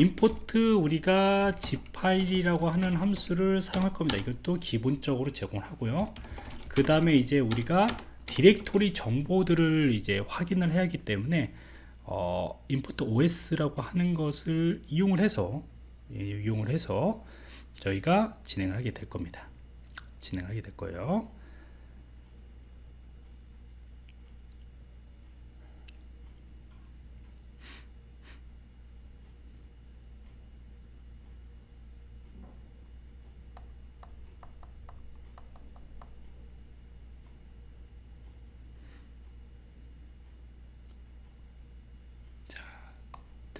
임포트 우리가 zip 파일이라고 하는 함수를 사용할 겁니다. 이것도 기본적으로 제공을 하고요. 그 다음에 이제 우리가 디렉토리 정보들을 이제 확인을 해야 하기 때문에 어, 임포트 os라고 하는 것을 이용을 해서 예, 이용을 해서 저희가 진행을 하게 될 겁니다. 진행하게 될 거예요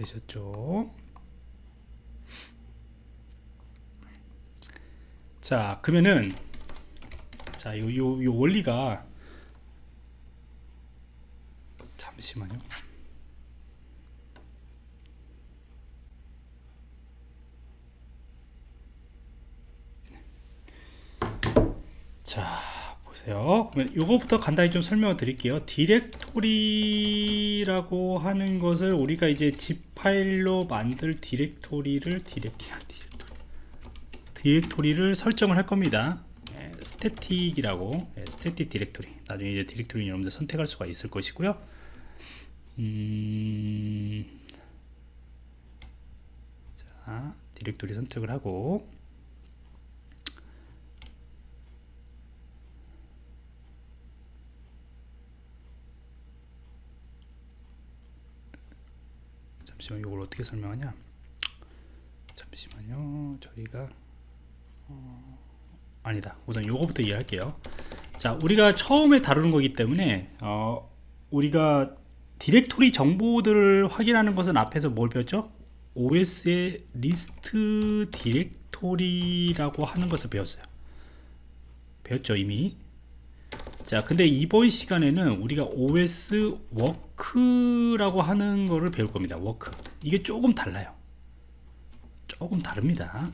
되셨죠? 자 그러면은 자 요 요 요 원리가 잠시만요. 자 보세요. 그러면 요거부터 간단히 좀 설명을 드릴게요. 디렉토리라고 하는 것을 우리가 이제 zip 파일로 만들 디렉토리를 디렉토리. 디렉토리를 설정을 할 겁니다. 예, static이라고. 예, static 디렉토리. 나중에 이제 디렉토리 여러분들 선택할 수가 있을 것이고요. 음... 자 디렉토리 선택을 하고 잠시만 이걸 어떻게 설명하냐? 잠시만요. 저희가 어, 아니다. 우선 요거부터 이해할게요. 자 우리가 처음에 다루는 거기 때문에 어, 우리가 디렉토리 정보들을 확인하는 것은 앞에서 뭘 배웠죠? OS의 list directory라고 하는 것을 배웠어요. 배웠죠 이미 자 근데 이번 시간에는 우리가 OS walk라고 하는 거를 배울 겁니다. walk. 이게 조금 달라요. 조금 다릅니다.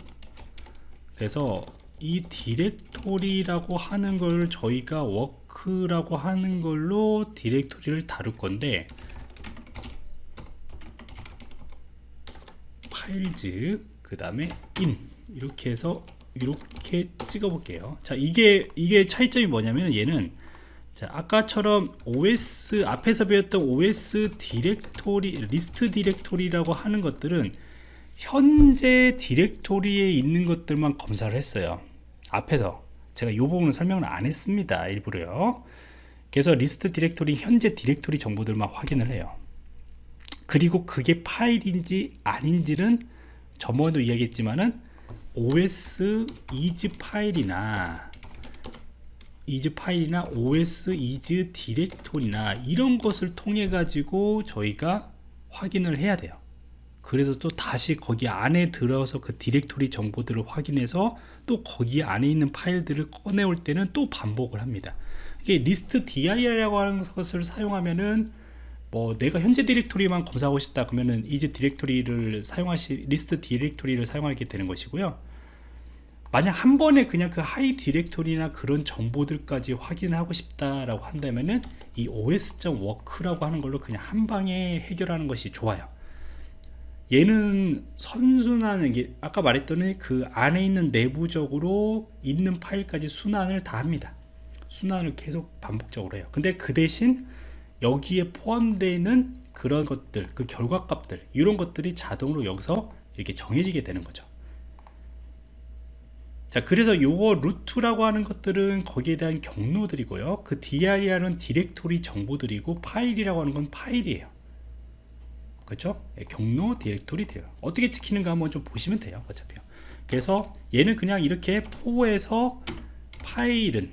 그래서 이 디렉토리라고 하는 걸 저희가 walk라고 하는 걸로 디렉토리를 다룰 건데 files 그 다음에 in. 이렇게 해서 이렇게 찍어 볼게요. 자 이게 이게 차이점이 뭐냐면 얘는 자 아까처럼 OS 앞에서 배웠던 OS 디렉토리 list directory라고 하는 것들은 현재 디렉토리에 있는 것들만 검사를 했어요. 앞에서. 제가 이 부분은 설명을 안 했습니다 일부러요. 그래서 리스트 디렉토리 현재 디렉토리 정보들만 확인을 해요. 그리고 그게 파일인지 아닌지는 저번에도 이야기했지만은 os is 파일이나 is 파일이나 os is 디렉토리나 이런 것을 통해 가지고 저희가 확인을 해야 돼요. 그래서 또 다시 거기 안에 들어서 그 디렉토리 정보들을 확인해서 또 거기 안에 있는 파일들을 꺼내올 때는 또 반복을 합니다. 이게 list dir이라고 하는 것을 사용하면은 뭐 내가 현재 디렉토리만 검사하고 싶다 그러면은 이제 디렉토리를 사용하시 리스트 디렉토리를 사용하게 되는 것이고요 만약 한 번에 그냥 그 하위 디렉토리나 그런 정보들까지 확인을 하고 싶다라고 한다면은 이 os.work라고 하는 걸로 그냥 한 방에 해결하는 것이 좋아요. 얘는 선순환 게 아까 말했더니 그 안에 있는 내부적으로 있는 파일까지 순환을 다 합니다. 순환을 계속 반복적으로 해요. 근데 그 대신 여기에 포함되어 있는 그런 것들 그 결과값들 이런 것들이 자동으로 여기서 이렇게 정해지게 되는 거죠 자 그래서 요거 루트라고 하는 것들은 거기에 대한 경로들이고요 그 dir이라는 디렉토리 정보들이고 파일이라고 하는 건 파일이에요 그렇죠? 예, 경로 디렉토리 돼요. 어떻게 찍히는가 한번 좀 보시면 돼요. 어차피요. 그래서 얘는 그냥 이렇게 포에서 파일은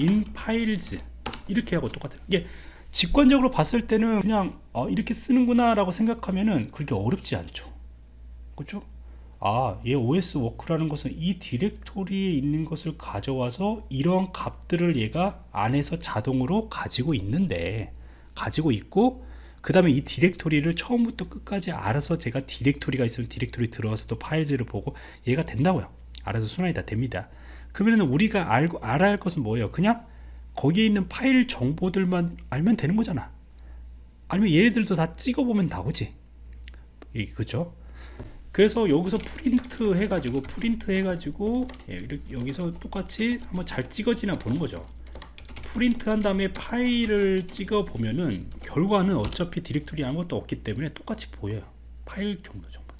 in files 이렇게 하고 똑같아요. 이게 직관적으로 봤을 때는 그냥 어, 이렇게 쓰는구나 라고 생각하면은 그렇게 어렵지 않죠. 그렇죠? 아, 얘 OS 워크라는 것은 이 디렉토리에 있는 것을 가져와서 이런 값들을 얘가 안에서 자동으로 가지고 있는데 가지고 있고 그 다음에 이 디렉토리를 처음부터 끝까지 알아서 제가 디렉토리가 있으면 디렉토리 들어와서 또 files를 보고 얘가 된다고요. 알아서 순환이 다 됩니다. 그러면 우리가 알고 알아야 할 것은 뭐예요? 그냥 거기에 있는 파일 정보들만 알면 되는 거잖아. 아니면 얘네들도 다 찍어보면 나오지. 그죠 그래서 여기서 프린트 해가지고 프린트 해가지고 예, 여기서 똑같이 한번 잘 찍어지나 보는 거죠. 프린트 한 다음에 파일을 찍어 보면은 결과는 어차피 디렉토리 아무것도 없기 때문에 똑같이 보여요. 파일 경로 정보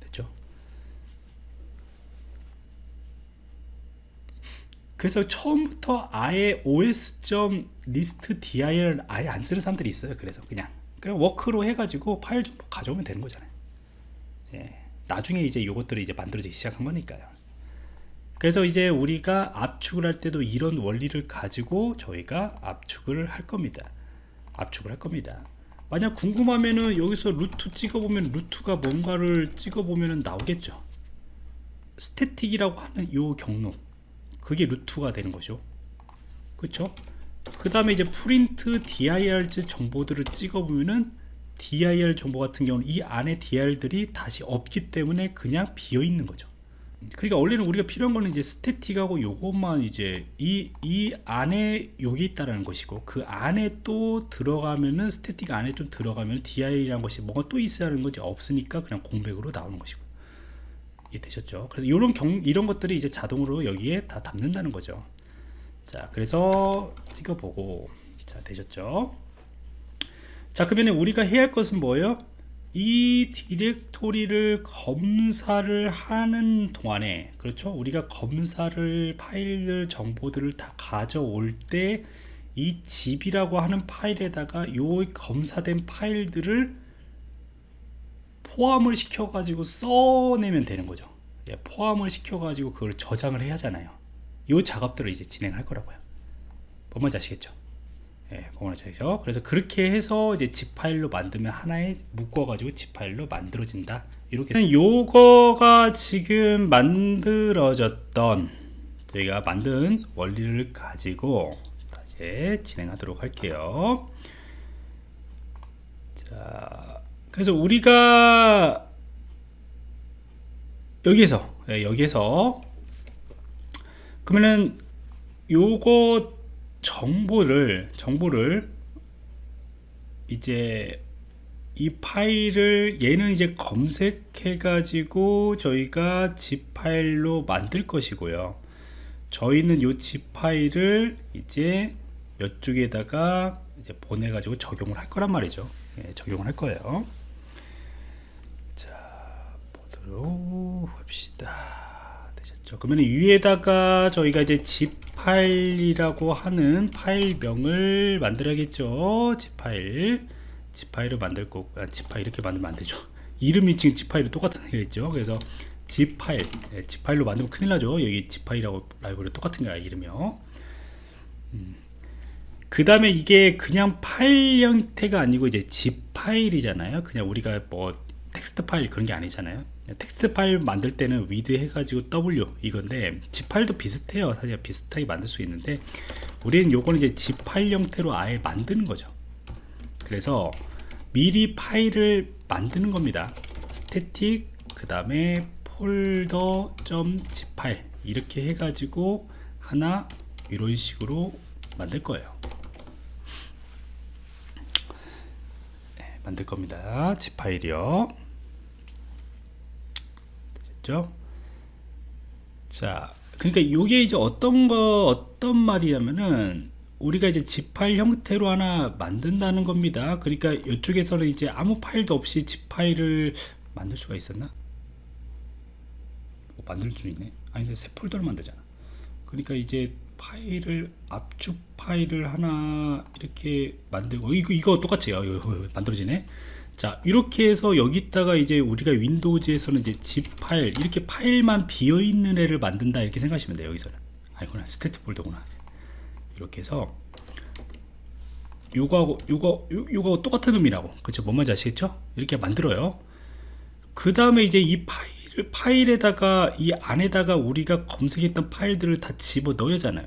됐죠? 그래서 처음부터 아예 os.list dir 아예 안 쓰는 사람들이 있어요. 그래서 그냥 그냥 walk로 해가지고 파일 좀 가져오면 되는 거잖아요. 예, 나중에 이제 요것들이 이제 만들어지기 시작한 거니까요. 그래서 이제 우리가 압축을 할 때도 이런 원리를 가지고 저희가 압축을 할 겁니다. 압축을 할 겁니다. 만약 궁금하면은 여기서 root 찍어보면 root가 뭔가를 찍어보면 나오겠죠. static이라고 하는 요 경로. 그게 root가 되는 거죠. 그쵸 그 다음에 이제 프린트 dir 정보들을 찍어보면은 dir 정보 같은 경우는 이 안에 dir들이 다시 없기 때문에 그냥 비어 있는 거죠. 그러니까 원래는 우리가 필요한 거는 이제 static하고 요것만 이제 이, 이 안에 여기 있다라는 것이고 그 안에 또 들어가면은 static 안에 좀 들어가면 dir이라는 것이 뭐가 또 있어야 하는 것이 없으니까 그냥 공백으로 나오는 것이고. 되셨죠? 그래서 이런 경 이런 것들이 이제 자동으로 여기에 다 담는다는 거죠 자 그래서 찍어보고. 자 되셨죠? 자 그러면 우리가 해야 할 것은 뭐예요? 이 디렉토리를 검사를 하는 동안에 그렇죠? 우리가 검사를 파일들 정보들을 다 가져올 때 이 집이라고 하는 파일에다가 요 검사된 파일들을 포함을 시켜 가지고 써내면 되는 거죠. 예, 포함을 시켜 가지고 그걸 저장을 해야 하잖아요 요 작업들을 이제 진행할 거라고요 뭔지 아시겠죠 예, 공원화적이죠. 그래서 그렇게 해서 이제 집 파일로 만들면 하나에 묶어 가지고 집 파일로 만들어진다. 이렇게 요거가 지금 만들어졌던 저희가 만든 원리를 가지고 다시 진행하도록 할게요. 자, 그래서 우리가 여기에서 예, 여기에서 그러면은 요거 정보를 정보를 이제 이 파일을 얘는 이제 검색해 가지고 저희가 zip 파일로 만들 것이고요. 저희는 이 zip 파일을 이제 이쪽에다가 이제 보내 가지고 적용을 할 거란 말이죠. 예, 적용을 할 거예요. 자 보도록 합시다 되셨죠. 그러면 위에다가 저희가 이제 zip 파일이라고 하는 파일명을 만들어야겠죠. z파일. z파일을 만들 거고 아, z파일 이렇게 만들면 안 되죠. 이름이 지금 z파일이 똑같은 거겠죠. 그래서 z파일. 네, z파일로 만들면 큰일 나죠. 여기 z파일이라고 라이브러리 똑같은 거야 이름이요. 음. 그 다음에 이게 그냥 파일 형태가 아니고 이제 z파일이잖아요. 그냥 우리가 뭐 텍스트 파일 그런 게 아니잖아요. 텍스트 파일 만들 때는 with 해가지고 W 이건데 zip 파일도 비슷해요. 사실 비슷하게 만들 수 있는데 우리는 요거는 이제 zip 파일 형태로 아예 만드는 거죠. 그래서 미리 파일을 만드는 겁니다. static 그 다음에 폴더 zip 파일 이렇게 해가지고 하나 이런 식으로 만들 거예요. 네, 만들 겁니다. zip 파일이요 됐죠? 자, 그러니까 이게 이제 어떤 거 어떤 말이냐면은 우리가 이제 zip 파일 형태로 하나 만든다는 겁니다. 그러니까 이쪽에서는 이제 아무 파일도 없이 zip 파일을 만들 수가 있었나? 뭐 만들 수 있네. 아니 근데 새 폴더를 만들잖아. 그러니까 이제 파일을 압축 파일을 하나 이렇게 만들고 이거 이거 똑같이 요 만들어지네. 자 이렇게 해서 여기다가 이제 우리가 Windows에서는 이제 zip 파일 이렇게 파일만 비어있는 애를 만든다 이렇게 생각하시면 돼요 여기서는. 아니구나 static 폴더구나. 이렇게 해서 요거하고 요거 요, 요거 똑같은 의미라고. 그쵸? 뭔 말인지 아시겠죠? 이렇게 만들어요. 그 다음에 이제 이 파일을 파일에다가 이 안에다가 우리가 검색했던 파일들을 다 집어 넣어야 하잖아요.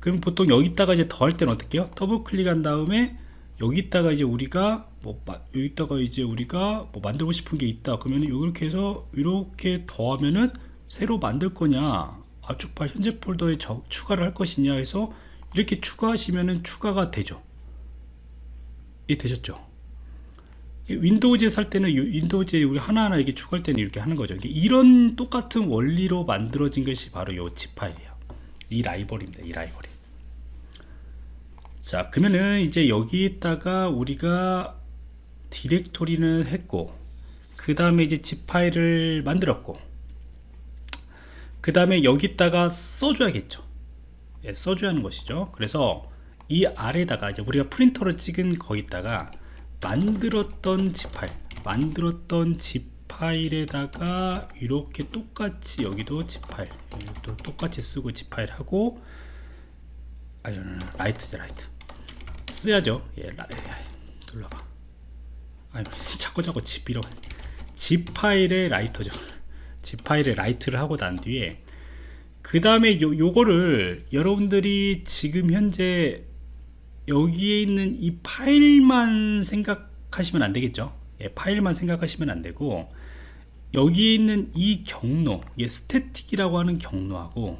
그럼 보통 여기다가 이제 더할 때는 어떻게 해요? 더블 클릭한 다음에 여기다가 이제 우리가 뭐 여기다가 이제 우리가 뭐 만들고 싶은 게 있다 그러면 이렇게 해서 이렇게 더하면은 새로 만들 거냐 압축 파일 현재 폴더에 저, 추가를 할 것이냐 해서 이렇게 추가하시면은 추가가 되죠 이 되셨죠 Windows에서 할 때는 이 Windows에 우리 하나하나 이렇게 추가할 때는 이렇게 하는 거죠. 이런 똑같은 원리로 만들어진 것이 바로 이 zip 파일이에요. 이 라이벌입니다. 이 라이벌이. 자, 그러면은 이제 여기에다가 우리가 디렉토리는 했고, 그 다음에 이제 zip 파일을 만들었고, 그 다음에 여기다가 써줘야겠죠. 예, 써줘야 하는 것이죠. 그래서 이 아래다가 이제 우리가 프린터로 찍은 거기다가 만들었던 zip 파일, 만들었던 zip 파일에다가 이렇게 똑같이 여기도 zip 파일, 똑같이 쓰고 zip 파일 하고, 아니, write죠, write. 써야죠. 예, 라, 예, 눌러봐. 아니, 자꾸 자꾸 zip 이러. zip 파일의 write죠. zip 파일의 write를 하고 난 뒤에 그 다음에 요, 요거를 여러분들이 지금 현재 여기에 있는 이 파일만 생각하시면 안 되겠죠. 예, 파일만 생각하시면 안 되고 여기에 있는 이 경로, 예, static이라고 하는 경로하고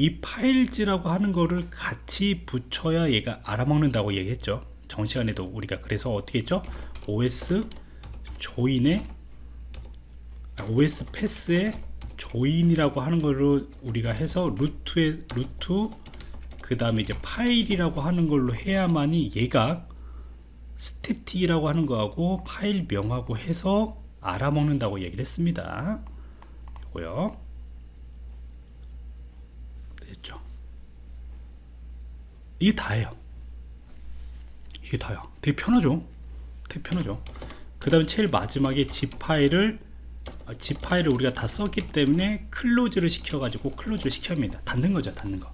이 files라고 하는 거를 같이 붙여야 얘가 알아먹는다고 얘기했죠. 전 시간에도 우리가 그래서 어떻게 했죠? OS 조인에 OS 패스에 조인이라고 하는 거를 우리가 해서 root에 root 그 다음에 이제 파일이라고 하는 걸로 해야만이 얘가 static이라고 하는 거하고 파일 명하고 해서 알아먹는다고 얘기를 했습니다. 이거요. 됐죠. 이게 다예요. 이게 다야. 되게 편하죠. 되게 편하죠. 그 다음에 제일 마지막에 zip 파일을 아, zip 파일을 우리가 다 썼기 때문에 close를 시켜 가지고 close를 시켜야 합니다. 닫는 거죠. 닫는 거.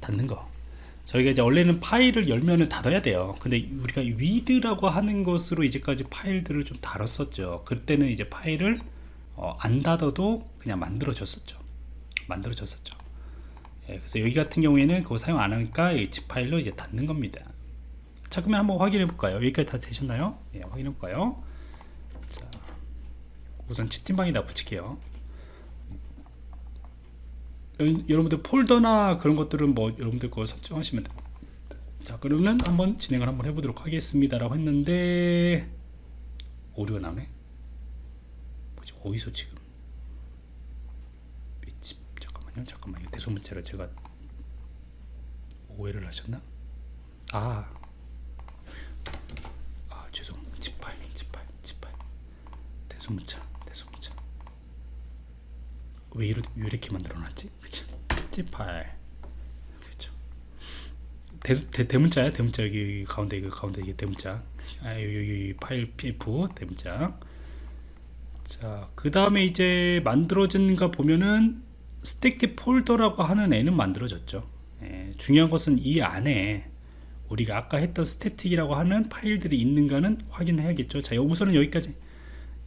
닫는 거. 저희가 이제 원래는 파일을 열면은 닫아야 돼요. 근데 우리가 위드라고 하는 것으로 이제까지 파일들을 좀 다뤘었죠. 그때는 이제 파일을 어, 안 닫아도 그냥 만들어졌었죠. 만들어졌었죠. 예, 그래서 여기 같은 경우에는 그거 사용 안 하니까 이 zip 파일로 이제 닫는 겁니다. 자, 그러면 한번 확인해 볼까요? 여기까지 다 되셨나요? 예, 확인해 볼까요? 자, 우선 채팅방에다 붙일게요. 여- 여러분들 폴더나 그런 것들은 뭐 여러분들 거 설정하시면 됩니다. 자, 그러면 한번 진행을 한번 해보도록 하겠습니다 라고 했는데 오류가 나네. 뭐지? 어디서 지금? 밑집 잠깐만요. 대소문자를 제가 오해를 하셨나? 아, 아 지파일. 대소문자, 대소문자. 왜, 이렇게, 왜 이렇게 만들어놨지? 그쵸? zip 파일. 그쵸? 대, 대, 대문자야 대문자 여기 가운데 이거 가운데 이게 대문자 아 여기, 여기 파일 pf 대문자 자 그 다음에 이제 만들어진가 보면은 static 폴더라고 하는 애는 만들어졌죠. 예, 중요한 것은 이 안에 우리가 아까 했던 static이라고 하는 파일들이 있는가는 확인해야겠죠. 자 우선은 여기까지.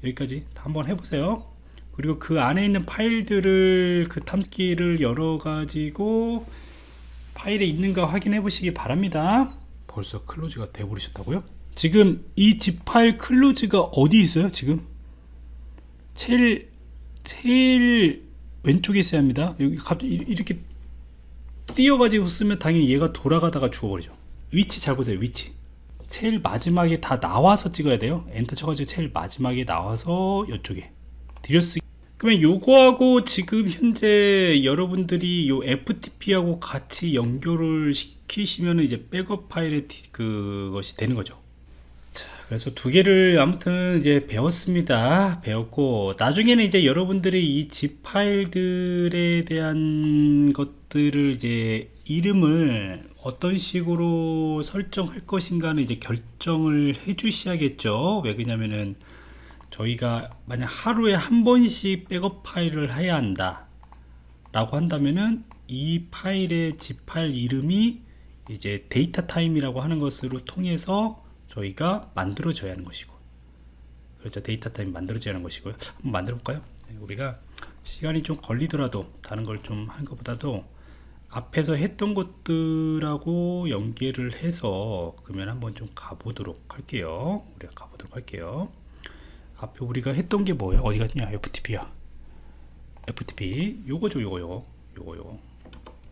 여기까지 다 한번 해보세요. 그리고 그 안에 있는 파일들을 그 탐지기를 열어 가지고 파일에 있는가 확인해 보시기 바랍니다. 벌써 클로즈가 돼 버리셨다고요? 지금 이 zip 파일 클로즈가 어디 있어요 지금? 제일 제일 왼쪽에 있어야 합니다. 여기 갑자기 이- 이렇게 띄어가지고 쓰면 당연히 얘가 돌아가다가 죽어버리죠. 위치 잘 보세요 위치. 제일 마지막에 다 나와서 찍어야 돼요. 엔터 쳐가지고 제일 마지막에 나와서 이쪽에 들여쓰기. 그러면 요거하고 지금 현재 여러분들이 요 FTP하고 같이 연결을 시키시면 이제 백업 파일의 디- 그것이 되는 거죠. 자, 그래서 두 개를 아무튼 이제 배웠습니다. 배웠고 나중에는 이제 여러분들이 이 zip 파일들에 대한 것들을 이제 이름을 어떤 식으로 설정할 것인가는 이제 결정을 해 주셔야겠죠. 왜 그러냐면은 저희가 만약 하루에 한 번씩 백업 파일을 해야 한다 라고 한다면은 이 파일의 zip 파일 이름이 이제 datetime이라고 하는 것으로 통해서 저희가 만들어져야 하는 것이고 그렇죠 datetime 만들어져야 하는 것이고요 한번 만들어 볼까요 우리가 시간이 좀 걸리더라도 다른 걸 좀 한 것보다도 앞에서 했던 것들하고 연계를 해서 그러면 한번 좀 가보도록 할게요 우리가 가보도록 할게요 앞에 우리가 했던 게 뭐야? 어디 갔냐? FTP야. FTP. 요거죠, 요거, 요거. 요거, 요거.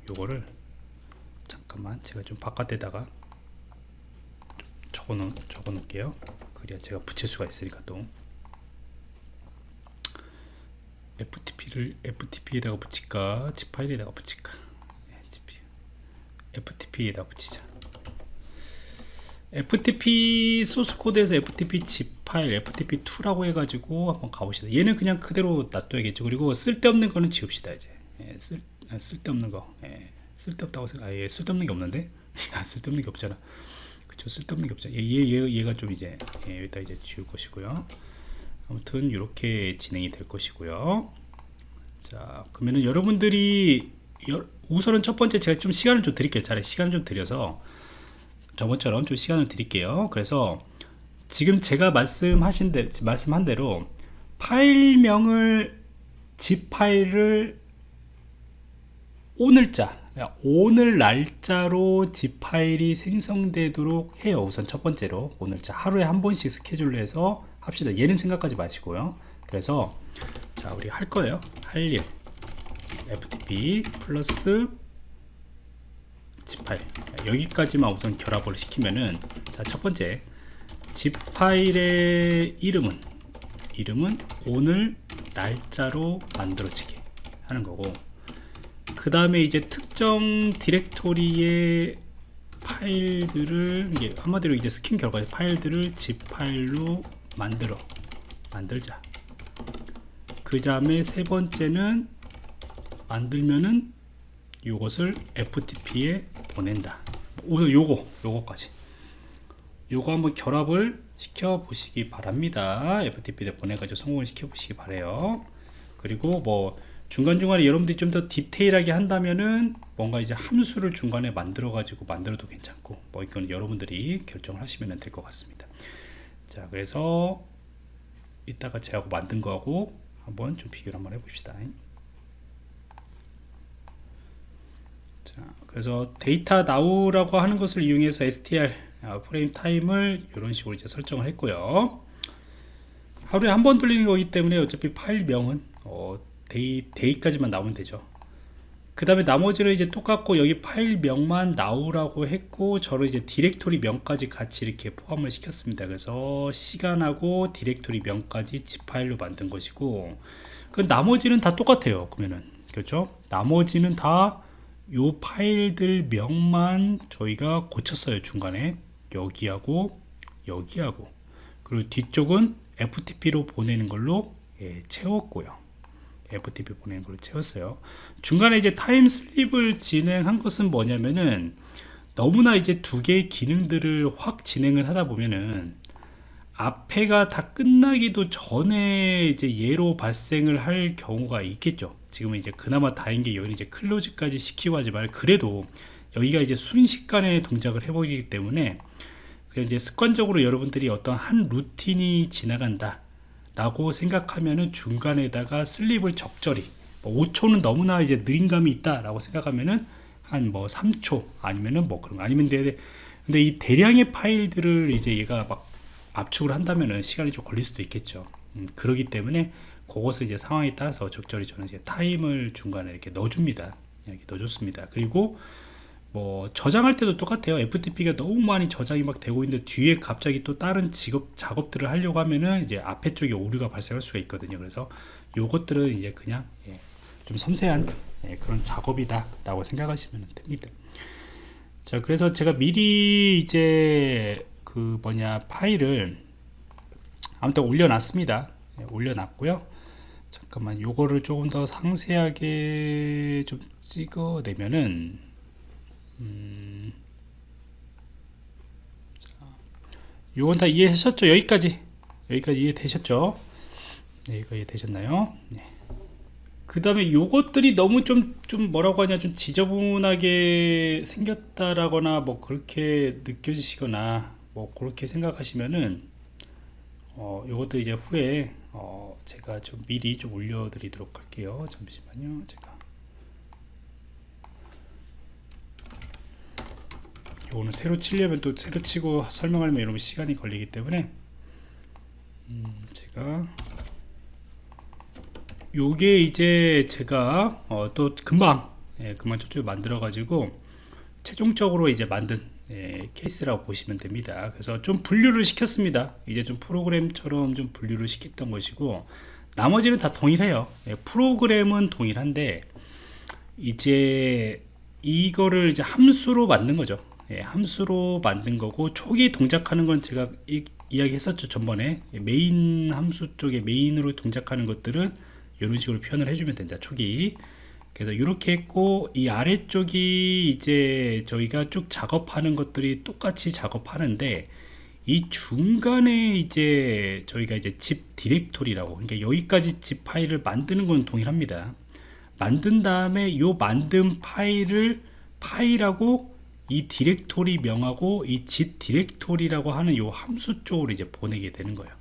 요거를 잠깐만 제가 좀 바깥에다가 좀 적어 놓 적어 놓을게요. 그 그래야 제가 붙일 수가 있으니까 또. FTP를 FTP에다가 붙일까? 집 파일에다가 붙일까? 네, GP. FTP에다 붙이자. FTP 소스 코드에서 FTP zip 파일 FTP2라고 해가지고 한번 가봅시다. 얘는 그냥 그대로 놔둬야겠죠. 그리고 쓸데없는 거는 지웁시다 이제. 예, 쓸, 아, 쓸데없는 거. 예, 쓸데없다고 생각 아, 예, 쓸데없는 게 없는데? 아, 쓸데없는 게 없잖아 그쵸 쓸데없는 게 없죠. 얘, 얘, 얘, 얘가 좀 이제 예, 여기다 이제 지울 것이고요. 아무튼 이렇게 진행이 될 것이고요. 자 그러면은 여러분들이 여, 우선은 첫 번째 제가 좀 시간을 좀 드릴게요. 차라리 시간을 좀 드려서 저번처럼 좀 시간을 드릴게요. 그래서 지금 제가 말씀하신 대, 말씀한 대로 파일명을 zip 파일을 오늘자 오늘 날짜로 zip 파일이 생성되도록 해요. 우선 첫 번째로 오늘자 하루에 한 번씩 스케줄로 해서 합시다. 얘는 생각하지 마시고요. 그래서 자 우리 할 거예요. 할 일. Ftp 플러스 zip 파일. 여기까지만 우선 결합을 시키면은 자 첫 번째. Zip 파일의 이름은? 이름은 오늘 날짜로 만들어지게 하는 거고 그 다음에 이제 특정 디렉토리의 파일들을 이게 한마디로 이제 스캔 결과 파일들을 zip 파일로 만들어 만들자 그 다음에 세 번째는 만들면은 이것을 FTP에 보낸다. 오늘 요거 요거까지 요거 한번 결합을 시켜 보시기 바랍니다. FTP에 보내가지고 성공을 시켜 보시기 바래요. 그리고 뭐 중간중간에 여러분들이 좀 더 디테일하게 한다면은 뭔가 이제 함수를 중간에 만들어 가지고 만들어도 괜찮고 뭐 이건 여러분들이 결정을 하시면 될 것 같습니다. 자 그래서 이따가 제하고 만든 거하고 한번 좀 비교를 한번 해봅시다. 자, 그래서 datetime now라고 하는 것을 이용해서 str 아, frame time을 이런 식으로 이제 설정을 했고요. 하루에 한 번 돌리는 거기 때문에 어차피 파일명은 어, day day까지만 나오면 되죠. 그 다음에 나머지는 이제 똑같고 여기 파일명만 나오라고 했고 저를 이제 디렉토리 명까지 같이 이렇게 포함을 시켰습니다. 그래서 시간하고 디렉토리 명까지 zip 파일로 만든 것이고 그 나머지는 다 똑같아요. 그러면은 그렇죠? 나머지는 다 요 파일들 명만 저희가 고쳤어요 중간에 여기하고 여기하고 그리고 뒤쪽은 FTP로 보내는 걸로 예, 채웠고요 FTP 보내는 걸로 채웠어요 중간에 이제 타임 슬립을 진행한 것은 뭐냐면은 너무나 이제 두 개의 기능들을 확 진행을 하다 보면은 앞에가 다 끝나기도 전에 이제 예로 발생을 할 경우가 있겠죠. 지금은 이제 그나마 다행인 게 여기 이제 클로즈까지 시키고 하지만 그래도 여기가 이제 순식간에 동작을 해보기 때문에 이제 습관적으로 여러분들이 어떤 한 루틴이 지나간다 라고 생각하면은 중간에다가 슬립을 적절히 뭐 5초는 너무나 이제 느린 감이 있다 라고 생각하면은 한 뭐 3초 아니면은 뭐 그런 거 아니면 돼 근데 이 대량의 파일들을 이제 얘가 막 압축을 한다면은 시간이 좀 걸릴 수도 있겠죠. 음, 그러기 때문에 그것을 이제 상황에 따라서 적절히 저는 이제 타임을 중간에 이렇게 넣어줍니다. 이렇게 넣어줬습니다. 그리고 뭐 저장할 때도 똑같아요. FTP가 너무 많이 저장이 막 되고 있는데 뒤에 갑자기 또 다른 직업 작업들을 하려고 하면은 이제 앞에 쪽에 오류가 발생할 수가 있거든요. 그래서 요것들은 이제 그냥 예, 좀 섬세한 예, 그런 작업이다 라고 생각하시면 됩니다. 자, 그래서 제가 미리 이제 그 뭐냐 파일을 아무튼 올려놨습니다. 네, 올려놨고요. 잠깐만 요거를 조금 더 상세하게 좀 찍어내면은 음, 자, 요건 다 이해하셨죠? 여기까지 여기까지 이해되셨죠? 네, 이거 이해되셨나요? 네. 그 다음에 요것들이 너무 좀, 좀 뭐라고 하냐, 좀 지저분하게 생겼다라거나 뭐 그렇게 느껴지시거나 뭐 그렇게 생각하시면은 어, 요것도 이제 후에 어, 제가 좀 미리 좀 올려드리도록 할게요. 잠시만요. 제가 요거는 새로 치려면 또 새로 치고 설명하려면 이러면 시간이 걸리기 때문에 음, 제가 요게 이제 제가 어, 또 금방 예, 금방 저쪽에 만들어 가지고 최종적으로 이제 만든 예, 케이스라고 보시면 됩니다. 그래서 좀 분류를 시켰습니다. 이제 좀 프로그램처럼 좀 분류를 시켰던 것이고 나머지는 다 동일해요. 예, 프로그램은 동일한데 이제 이거를 이제 함수로 만든 거죠. 예, 함수로 만든 거고 초기 동작하는 건 제가 이, 이야기 했었죠 전번에. 예, 메인 함수 쪽에 main으로 동작하는 것들은 이런 식으로 표현을 해주면 된다 초기. 그래서 이렇게 했고 이 아래쪽이 이제 저희가 쭉 작업하는 것들이 똑같이 작업하는데 이 중간에 이제 저희가 이제 zip 디렉토리라고 그러니까 여기까지 zip 파일을 만드는 건 동일합니다. 만든 다음에 요 만든 파일을 파일하고 이 디렉토리 명하고 이 zip 디렉토리라고 하는 요 함수 쪽으로 이제 보내게 되는 거예요.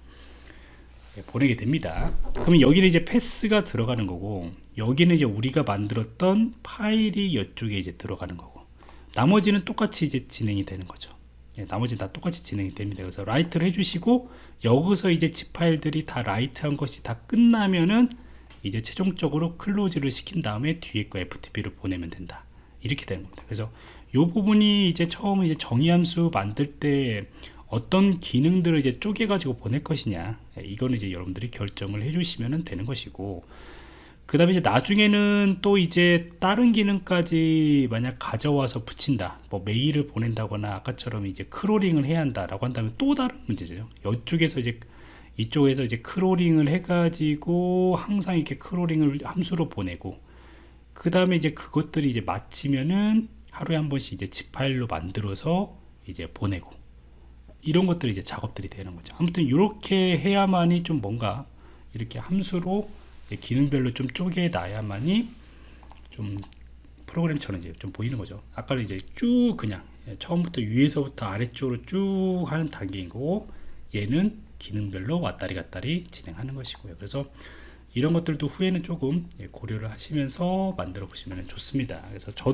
예, 보내게 됩니다. 그러면 여기는 이제 path가 들어가는 거고 여기는 이제 우리가 만들었던 파일이 이쪽에 이제 들어가는 거고 나머지는 똑같이 이제 진행이 되는 거죠. 예, 나머지 다 똑같이 진행이 됩니다. 그래서 write를 해주시고 여기서 이제 zip 파일들이 다 write한 것이 다 끝나면은 이제 최종적으로 close를 시킨 다음에 뒤에 거 FTP를 보내면 된다. 이렇게 되는 겁니다. 그래서 이 부분이 이제 처음 이제 정의함수 만들 때 어떤 기능들을 이제 쪼개 가지고 보낼 것이냐 예, 이거는 이제 여러분들이 결정을 해 주시면 되는 것이고 그 다음에 이제 나중에는 또 이제 다른 기능까지 만약 가져와서 붙인다 뭐 메일을 보낸다거나 아까처럼 이제 crawling을 해야 한다라고 한다면 또 다른 문제죠. 이쪽에서 이제 이쪽에서 이제 crawling을 해가지고 항상 이렇게 crawling을 함수로 보내고 그 다음에 이제 그것들이 이제 마치면은 하루에 한 번씩 이제 zip 파일로 만들어서 이제 보내고 이런 것들이 이제 작업들이 되는 거죠. 아무튼 이렇게 해야만이 좀 뭔가 이렇게 함수로 기능별로 좀 쪼개 놔야만이 좀 프로그램처럼 이제 좀 보이는 거죠. 아까는 이제 쭉 그냥 처음부터 위에서부터 아래쪽으로 쭉 하는 단계인 거고 얘는 기능별로 왔다리 갔다리 진행하는 것이고요. 그래서 이런 것들도 후에는 조금 고려를 하시면서 만들어 보시면 좋습니다. 그래서 저도